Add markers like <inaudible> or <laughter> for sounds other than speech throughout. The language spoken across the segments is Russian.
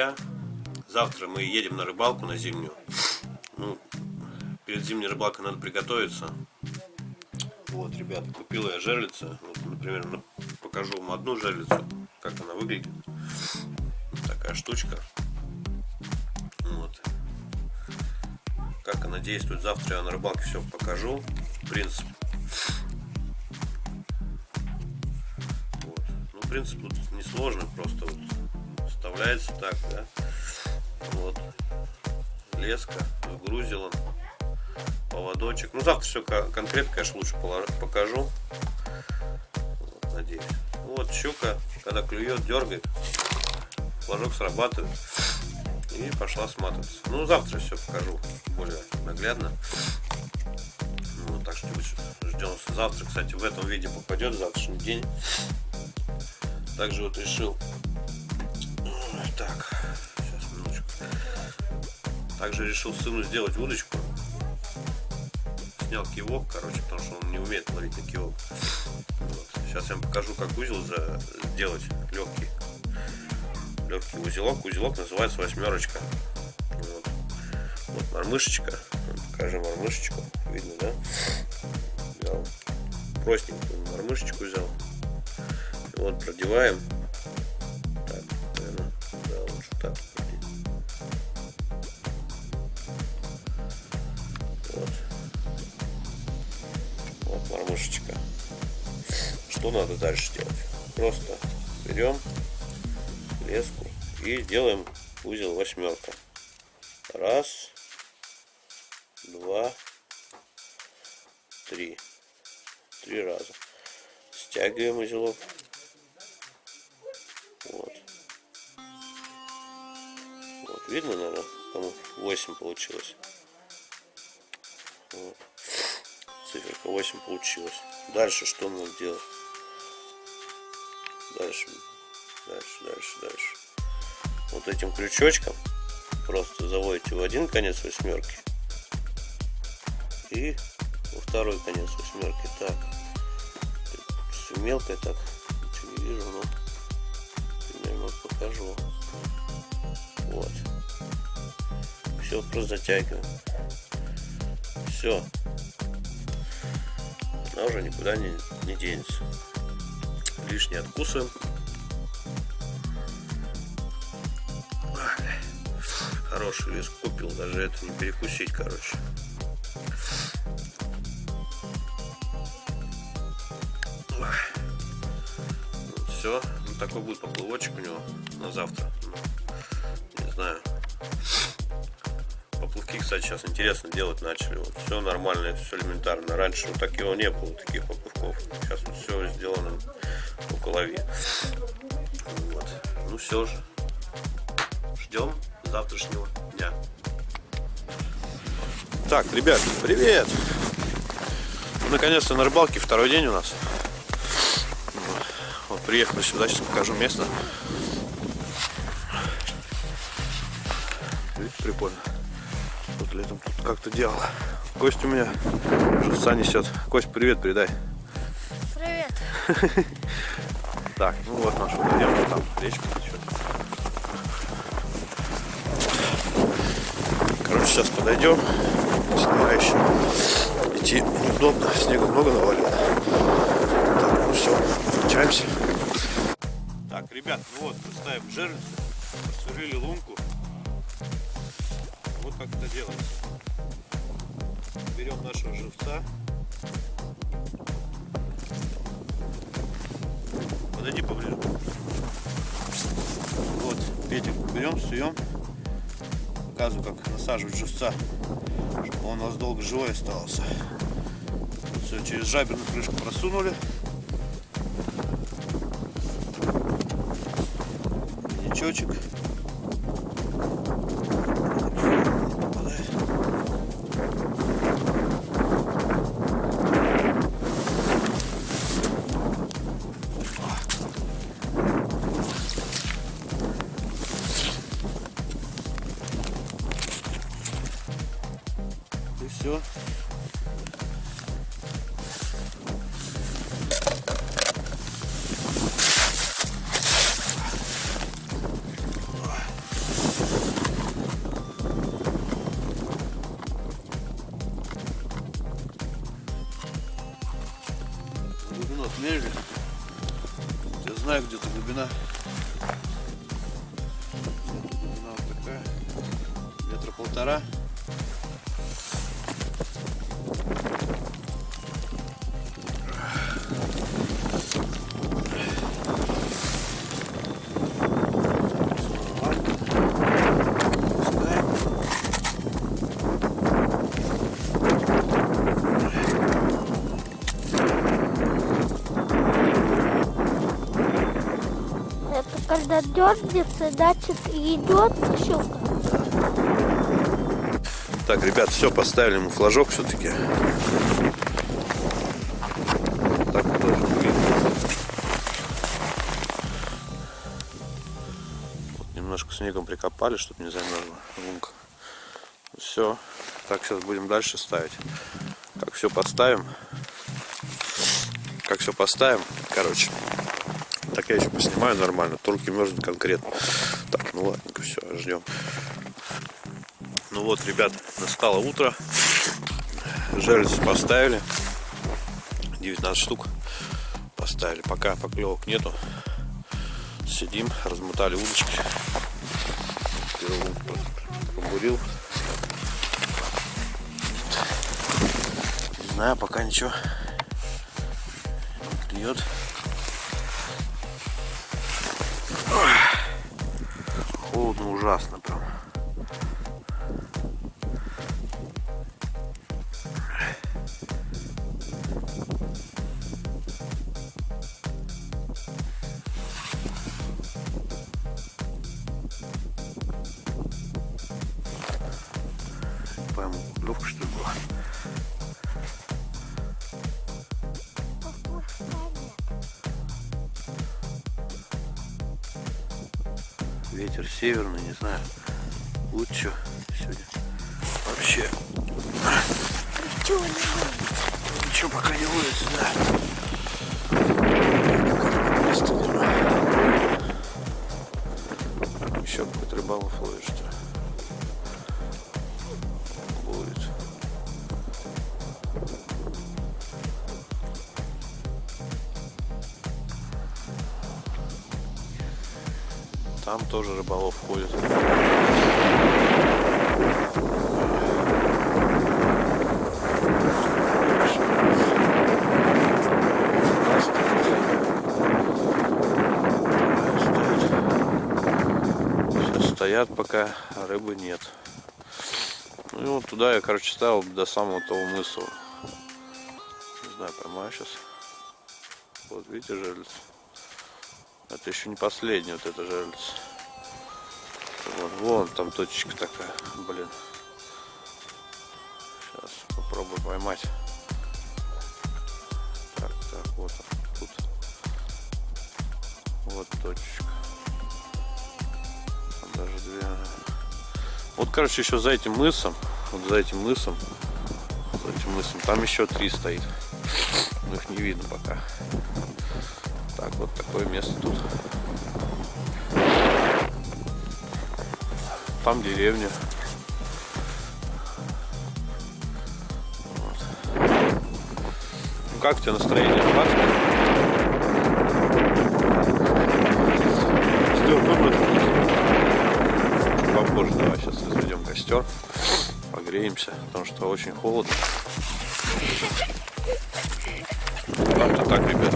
друзья, завтра мы едем на рыбалку на зимнюю. Ну, перед зимней рыбалкой надо приготовиться. Вот, ребята, купил я жерлица. Вот, например, покажу вам одну жерлицу, как она выглядит. Такая штучка. Вот. Как она действует, завтра я на рыбалке все покажу. Принцип. Вот. Ну, принцип тут несложный, просто вот вставляется так, да. Вот. Леска, грузила, поводочек. Ну, завтра все конкретно, конечно, лучше покажу. Надеюсь. Ну, вот щука, когда клюет, дергает, флажок срабатывает и пошла сматываться. Ну, завтра все покажу более наглядно. Ну, так что ждем завтра. Кстати, в этом виде попадет завтрашний день. Также вот решил так, сейчас минуточку. Также решил сыну сделать удочку. Снял кивок, короче, потому что он не умеет ловить на кивок. Вот. Сейчас я вам покажу, как узел сделать легкий. Легкий узелок. Узелок называется восьмерочка. Вот, вот мормышечка. Покажем мормышечку. Видно, да? Взял простенькую мормышечку взял. Вот продеваем Надо дальше делать? Просто берем леску и делаем узел восьмерка. Раз, два, три. Три раза. Стягиваем узелок. Вот. Видно, наверное, кому 8 получилось. Вот. Циферка 8 получилось. Дальше что надо делать? Дальше, дальше, дальше, дальше. Вот этим крючочком просто заводите в один конец восьмерки. И во второй конец восьмерки. Так, все мелкое так, ничего не вижу, но примерно покажу. Вот. Все просто затягиваем. Все она уже никуда не, не денется лишнее откусываем хороший вес купил даже это не перекусить короче все ну, такой будет поплывочек у него на завтра ну, не знаю поплавки, кстати, сейчас интересно делать начали. Вот все нормально, все элементарно. Раньше вот такого не было, таких поплавков. Сейчас вот все сделано по голове. Вот. Ну все же. Ждем завтрашнего дня. Так, ребят, привет! Наконец-то на рыбалке второй день у нас. Вот приехали сюда, сейчас покажу место. Видите, прикольно вот летом тут как-то делал. Кость у меня живца несет. Кость, привет передай. Привет. <laughs> Так, ну вот наш водоем, там речка течет. Короче, сейчас подойдем. Снега еще идти неудобно, снега много навалило. Так, ну все, включаемся. Так, ребят, ну вот, ставим жерлицу, посверлили лунку. Вот как это делается. Берем нашего живца. Подойди поближе. Вот, петик берем, суем. Показываю, как насаживать живца, чтобы он у нас долго живой остался. Все, через жаберную крышку просунули. Ничочек. Я знаю, где-то глубина. Где-то глубина вот такая. Метра полтора. Когда значит идет щука. Так, ребят, все, поставили ему флажок все-таки. Так вот. Вот немножко снегом прикопали, чтобы не замерзла лунка. Все. Так, сейчас будем дальше ставить. Как все поставим. Как все поставим, короче. Так я еще поснимаю нормально. Турки мерзнут конкретно. Так, ну ладненько, все, ждем. Ну вот, ребят, настало утро. Жерлицы поставили. 19 штук поставили. Пока поклевок нету. Сидим, размотали удочки. Первый побурил. Не знаю, пока ничего не клюет. Ужасно Ветер северный, не знаю. Лучше сегодня. Вообще Ничего не будет. ничего пока не ловится, да. Еще какой-то рыбалов ловит, что ли? Там тоже рыболов ходит. Стоят пока, рыбы нет. Ну и вот туда я, короче, ставил до самого того мыса. Не знаю, поймаю сейчас. Вот, видите, жерлиц. Это еще не последний вот это жерлиц. Вот, вон там точечка такая, блин. Сейчас попробую поймать. Так, так, вот тут. Вот точечка. Там даже две. Вот, короче, еще за этим мысом, вот за этим мысом, за этим мысом, там еще три стоит. Но их не видно пока. Так, вот такое место тут. Там деревня. Вот. Ну как у тебя настроение? Костер. Попозже давай сейчас разведем костер. Погреемся, потому что очень холодно. Как-то так, ребят.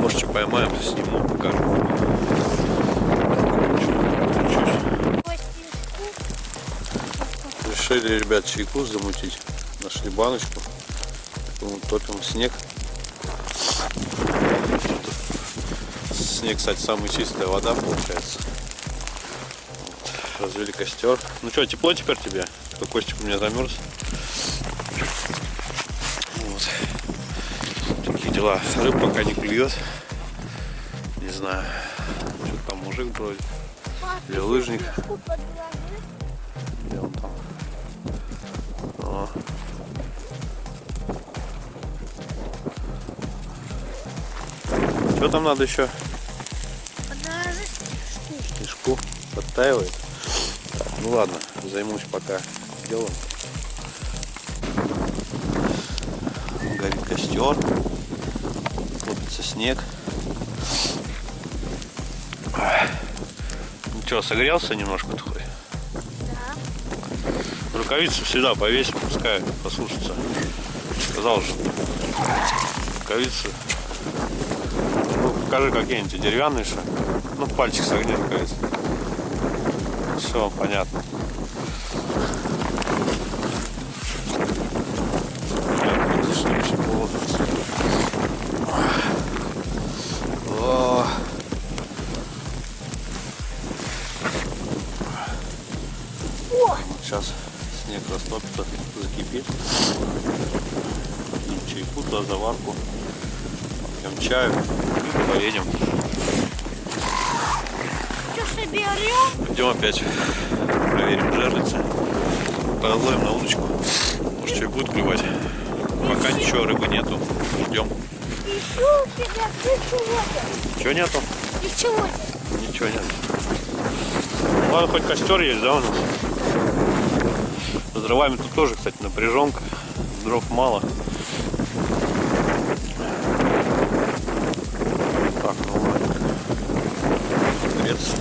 Может, что поймаем, сниму, покажу. Решили, ребят, чайку замутить. Нашли баночку. Топим снег. Снег, кстати, самая чистая вода получается. Вот. Развели костер. Ну что, тепло теперь тебе? Кто Костик у меня замерз. Вот. Такие дела. Рыб пока не клюет. Знаю. Что там мужик бродит. Или лыжник. Где он там? О. Что там надо еще? Мешку подтаивает. Ну ладно, займусь пока делом. горит костер. Копится снег. Ну что, согрелся немножко твой? Да. Рукавицы всегда повесим, пускай послушаться. Сказал же. Рукавицы. Ну, покажи какие-нибудь деревянные что. Ну, пальчик согни рукавицы. Все, понятно. Чаю и поедем. Идем опять проверим жерлицы. Половим на удочку. Может что и будет клевать. Пока ничего, рыбы нету. Ждем. Чего нету? нет. Ничего нет. Ничего нет. Ладно, хоть костер есть, да, у нас? С дровами тут тоже, кстати, напряженка. Дров мало. Так, ну ладно. Греться.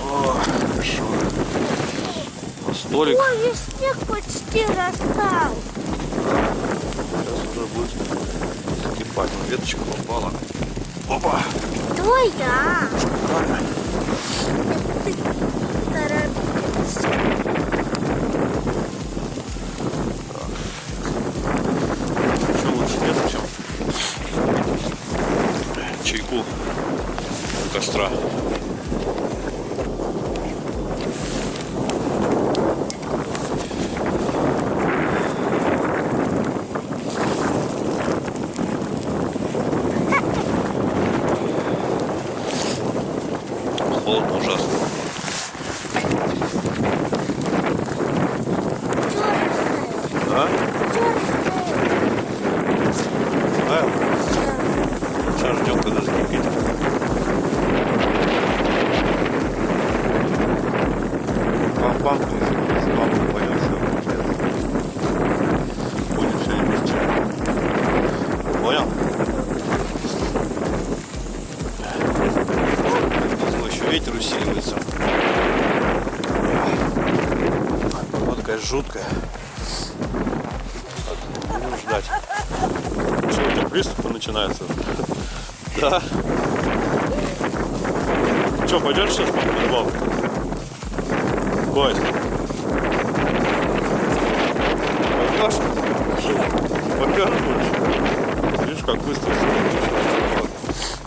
О, хорошо. На столик. Ой, весь снег почти растал. Сейчас уже будет закипать. Веточка попала. Опа! Твоя. Шикарно. Что лучше нет, чем чайку у костра. Холодно ужасно. Черный. Да? Знаю. Сейчас ждем, когда закипит. Банку не банку понял, все. Будем сегодня без чая. Понял? Ветер усиливается. Погода, конечно, жуткая. Так, Будем ждать. Что, у тебя приступы начинаются? Да. Что, пойдешь сейчас на рыбалку? Кость. Пойдешь? Попёр будешь? Видишь, как быстро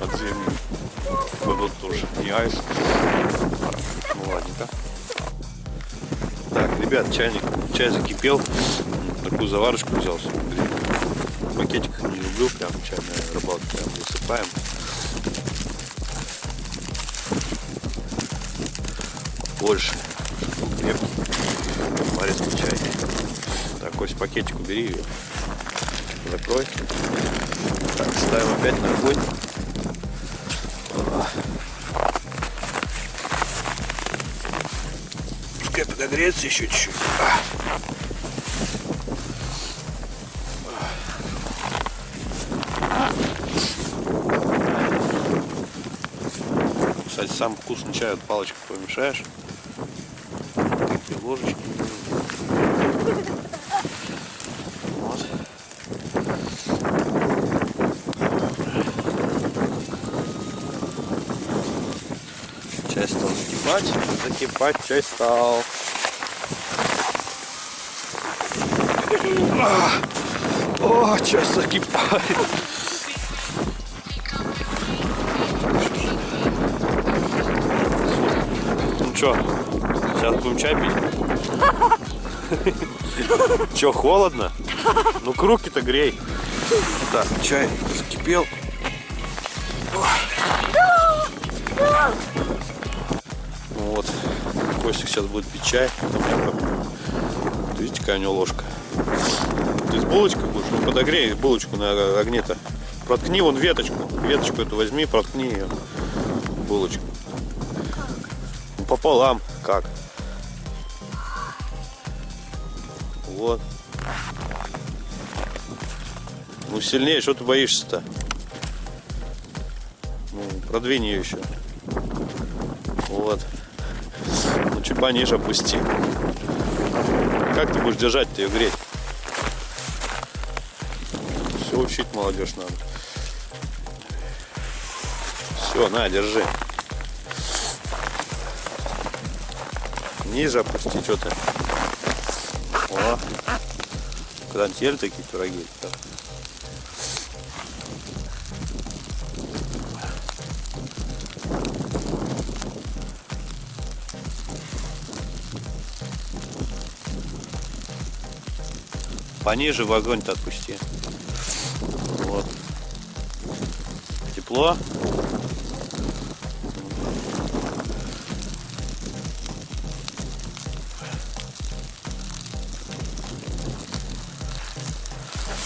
от земли. Вот тоже не айс. Ну ладненько. Так, ребят, чайник, чай закипел. Такую заварочку взял. Пакетик не люблю, прям чайная рыбалка, прям высыпаем. Больше. чтобы крепкий. Морецкий чай. Так, Кость, пакетик убери ее. Закрой. Так, ставим опять на огонь. А. Пускай подогреется еще чуть-чуть. А. Кстати, самый вкусный чай от палочкой помешаешь. Такие ложечки. Вот. Чай стал закипать. Чай стал. А! О, чай закипает. Ну что, сейчас будем чай пить? Че, холодно? Ну, руки-то грей. Так, чай закипел. Вот, Костик сейчас будет пить чай. Вот Видите, какая у него ложка. Ты с булочкой будешь? Ну, подогрей булочку на огне-то. Проткни вон веточку. Веточку эту возьми, проткни ее. Булочку. Ну, пополам. Как? Вот. Ну сильнее, что ты боишься-то? Ну, продвинь ее еще. Вот. Чуть пониже опусти. Как ты будешь держать-то ее греть? Все учить молодежь надо. Все, на, держи. Ниже опусти, что ты. О. Ели такие пироги? Да. Пониже в огонь-то отпусти. Вот. Тепло.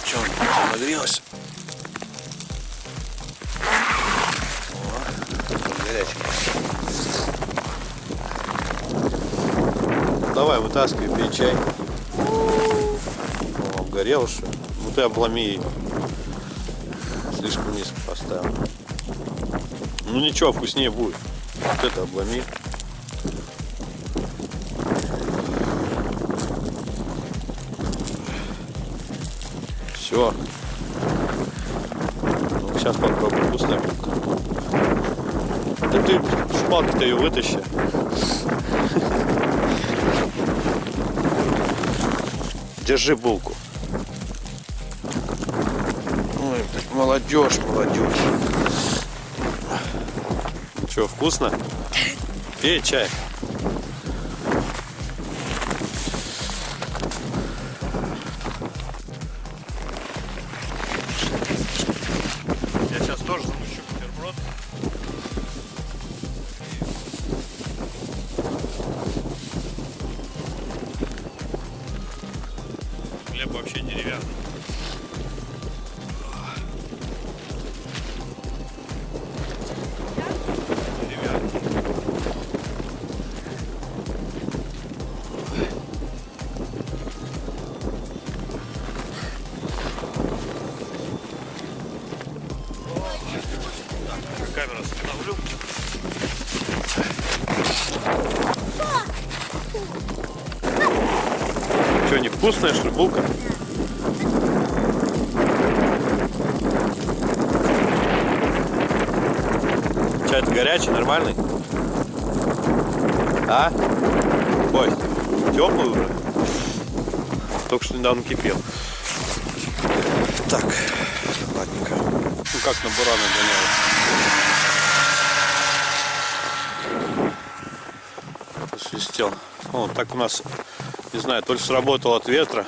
Че, он нагрелся? О, горячий. Давай, вытаскивай, пей чай. О, обгорел что? Ну ты обломи ее. Слишком низко поставил. Ну ничего, вкуснее будет. Вот это обломи. Все. Ну, сейчас попробуем вкусная булка. Да ты с палки-то ее вытащи. <laughs> Держи булку. Молодежь, молодежь. Что, вкусно? Пей чай. Я сейчас тоже запущу бутерброд. Хлеб вообще. Деревянный. Что, невкусная, что ли, булка? Чай-то горячий, нормальный? А? Ой, теплый уже? Только что недавно кипел. Так, ладненько. Ну как на бурана гоняют. Свистел. Вот так у нас, не знаю, то ли сработал от ветра,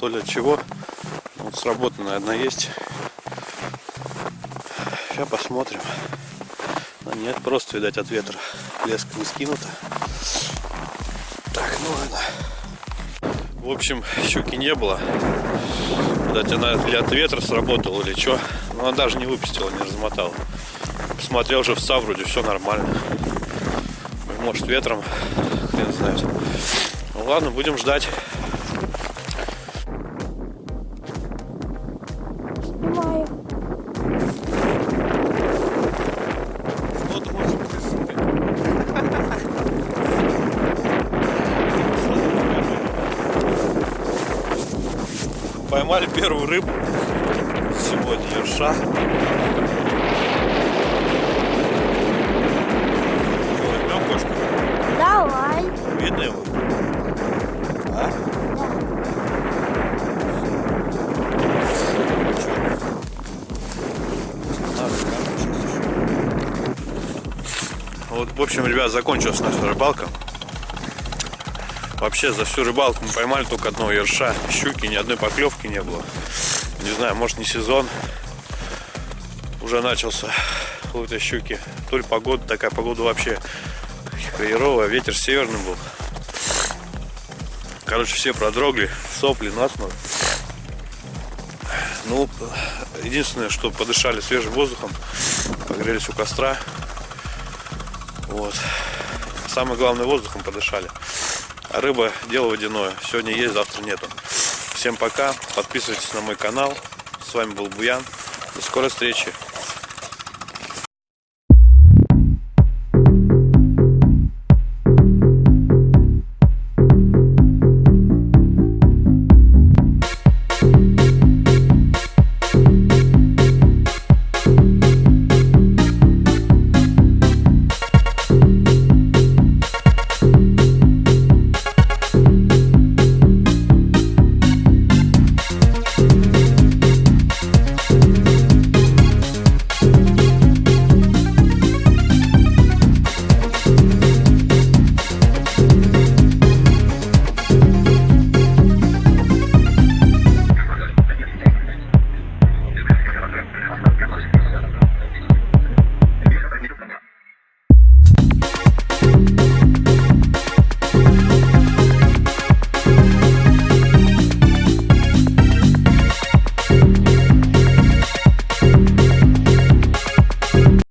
то ли от чего. Вот сработано, наверное, есть. Сейчас посмотрим. А нет, просто, видать, от ветра. Леска не скинута. Так, ну ладно. В общем, щуки не было. Видать, она или от ветра сработала, или что. Но она даже не выпустила, не размотала. Посмотрел уже в вроде все нормально. Может, ветром, хрен знает. Ну ладно, будем ждать. Снимаю. Поймали первую рыбу сегодня, ерша. Закончилась наша рыбалка. Вообще за всю рыбалку мы поймали только одного ерша. Щуки, ни одной поклевки не было. Не знаю, может не сезон. Уже начался этой щуки. То ли погода, такая погода вообще хреровая. Ветер северный был. Короче, все продрогли, сопли, насморк. Ну, единственное, что подышали свежим воздухом, погрелись у костра. Вот. Самое главное, воздухом подышали. А рыба дело водяное. Сегодня есть, завтра нету. Всем пока. Подписывайтесь на мой канал. С вами был Буян. До скорой встречи.